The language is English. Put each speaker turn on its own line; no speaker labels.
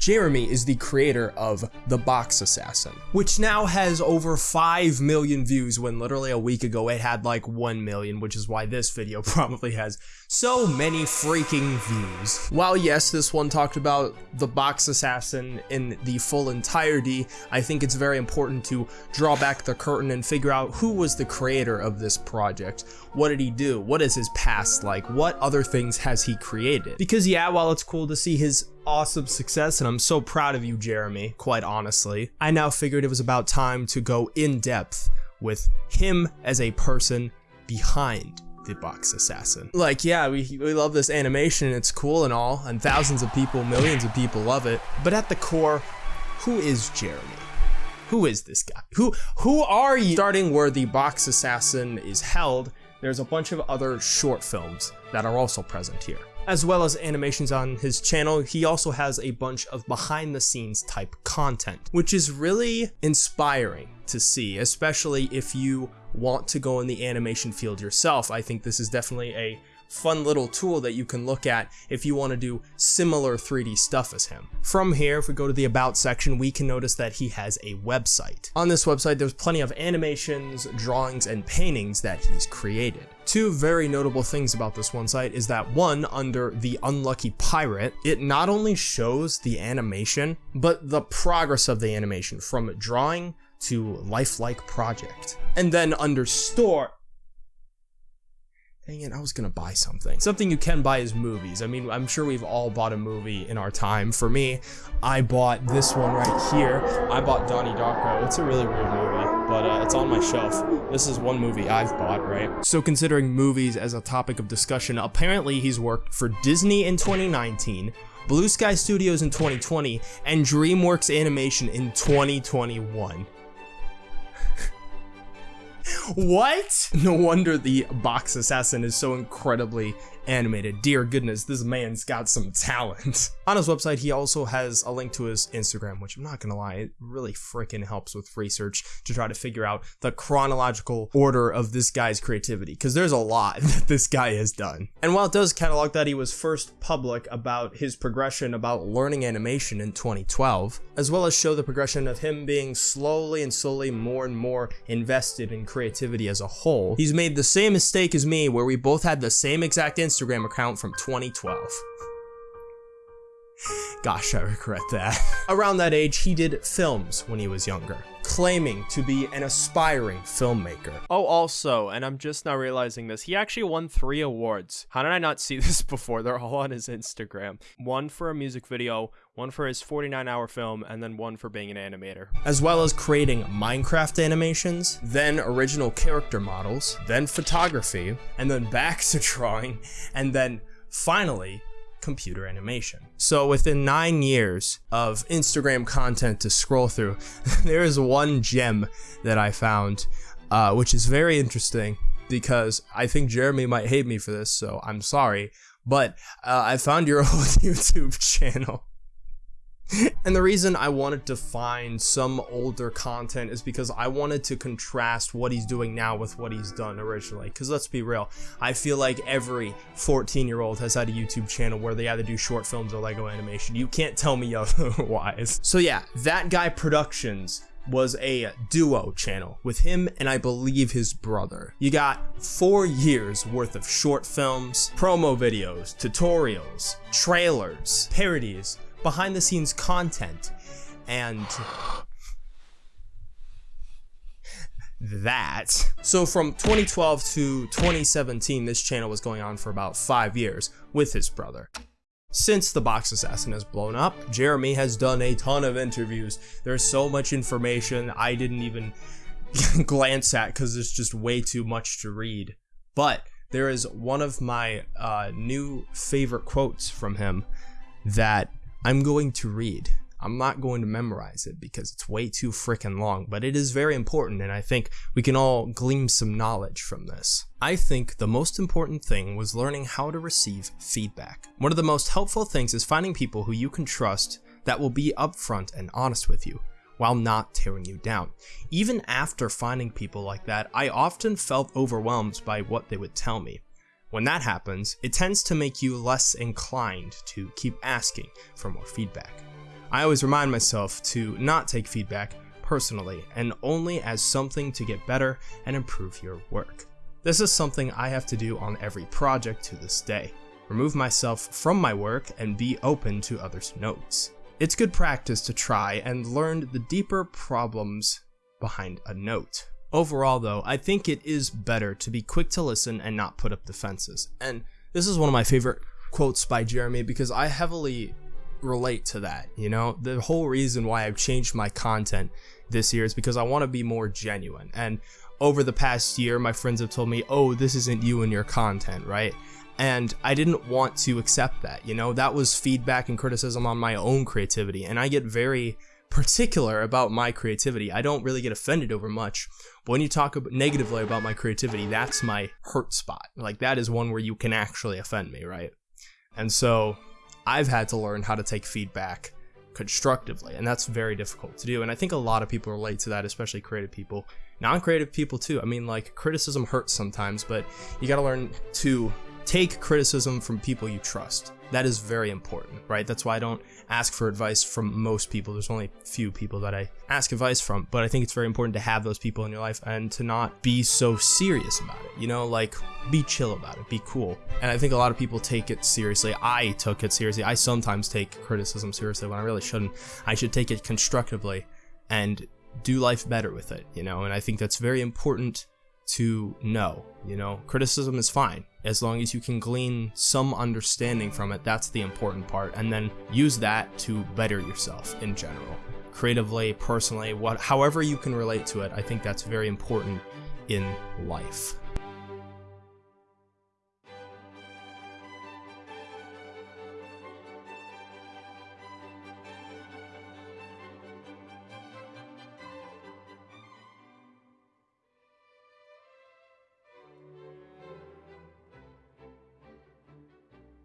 Jeremy is the creator of The Box Assassin, which now has over 5 million views when literally a week ago it had like 1 million, which is why this video probably has so many freaking views. While yes, this one talked about The Box Assassin in the full entirety, I think it's very important to draw back the curtain and figure out who was the creator of this project. What did he do? What is his past like? What other things has he created? Because yeah, while it's cool to see his awesome success and I'm so proud of you, Jeremy, quite honestly. I now figured it was about time to go in depth with him as a person behind the box assassin. Like, yeah, we, we love this animation, it's cool and all, and thousands of people, millions of people love it, but at the core, who is Jeremy? Who is this guy? Who who are you? Starting where the box assassin is held, there's a bunch of other short films that are also present here as well as animations on his channel, he also has a bunch of behind the scenes type content, which is really inspiring to see, especially if you want to go in the animation field yourself. I think this is definitely a fun little tool that you can look at if you want to do similar 3D stuff as him. From here, if we go to the About section, we can notice that he has a website. On this website, there's plenty of animations, drawings, and paintings that he's created. Two very notable things about this one site is that one, under the Unlucky Pirate, it not only shows the animation, but the progress of the animation from drawing to lifelike project. And then under store, Dang it, I was gonna buy something. Something you can buy is movies. I mean, I'm sure we've all bought a movie in our time. For me, I bought this one right here. I bought Donnie Darko. It's a really weird movie, but uh, it's on my shelf. This is one movie I've bought, right? So considering movies as a topic of discussion, apparently he's worked for Disney in 2019, Blue Sky Studios in 2020, and DreamWorks Animation in 2021. What? No wonder the box assassin is so incredibly animated. Dear goodness, this man's got some talent. On his website, he also has a link to his Instagram, which I'm not gonna lie, it really freaking helps with research to try to figure out the chronological order of this guy's creativity, because there's a lot that this guy has done. And while it does catalog that he was first public about his progression about learning animation in 2012, as well as show the progression of him being slowly and slowly more and more invested in creativity as a whole, he's made the same mistake as me where we both had the same exact Instagram account from 2012. Gosh, I regret that. Around that age, he did films when he was younger, claiming to be an aspiring filmmaker.
Oh, also, and I'm just now realizing this, he actually won three awards. How did I not see this before? They're all on his Instagram. One for a music video, one for his 49 hour film, and then one for being an animator.
As well as creating Minecraft animations, then original character models, then photography, and then back to drawing, and then finally computer animation. So within nine years of Instagram content to scroll through, there is one gem that I found, uh, which is very interesting because I think Jeremy might hate me for this, so I'm sorry. But uh, I found your old YouTube channel. and the reason I wanted to find some older content is because I wanted to contrast what he's doing now with what he's done originally. Because let's be real, I feel like every 14 year old has had a YouTube channel where they either do short films or Lego animation. You can't tell me otherwise. So yeah, That Guy Productions was a duo channel with him and I believe his brother. You got four years worth of short films, promo videos, tutorials, trailers, parodies, behind the scenes content and that. So from 2012 to 2017, this channel was going on for about five years with his brother. Since The Box Assassin has blown up, Jeremy has done a ton of interviews. There's so much information I didn't even glance at because it's just way too much to read. But there is one of my uh, new favorite quotes from him that I'm going to read. I'm not going to memorize it because it's way too freaking long, but it is very important and I think we can all glean some knowledge from this. I think the most important thing was learning how to receive feedback. One of the most helpful things is finding people who you can trust that will be upfront and honest with you while not tearing you down. Even after finding people like that, I often felt overwhelmed by what they would tell me. When that happens, it tends to make you less inclined to keep asking for more feedback. I always remind myself to not take feedback personally and only as something to get better and improve your work. This is something I have to do on every project to this day. Remove myself from my work and be open to others' notes. It's good practice to try and learn the deeper problems behind a note. Overall, though, I think it is better to be quick to listen and not put up defenses. And this is one of my favorite quotes by Jeremy because I heavily relate to that. You know, the whole reason why I've changed my content this year is because I want to be more genuine. And over the past year, my friends have told me, oh, this isn't you and your content, right? And I didn't want to accept that. You know, that was feedback and criticism on my own creativity. And I get very particular about my creativity. I don't really get offended over much. But when you talk negatively about my creativity, that's my hurt spot. Like, that is one where you can actually offend me, right? And so I've had to learn how to take feedback constructively, and that's very difficult to do. And I think a lot of people relate to that, especially creative people, non creative people too. I mean, like, criticism hurts sometimes, but you gotta learn to take criticism from people you trust. That is very important, right? That's why I don't ask for advice from most people. There's only few people that I ask advice from, but I think it's very important to have those people in your life and to not be so serious about it. You know, like be chill about it, be cool. And I think a lot of people take it seriously. I took it seriously. I sometimes take criticism seriously when I really shouldn't. I should take it constructively and do life better with it, you know? And I think that's very important to know. You know, criticism is fine as long as you can glean some understanding from it. That's the important part, and then use that to better yourself in general, creatively, personally, what, however you can relate to it. I think that's very important in life.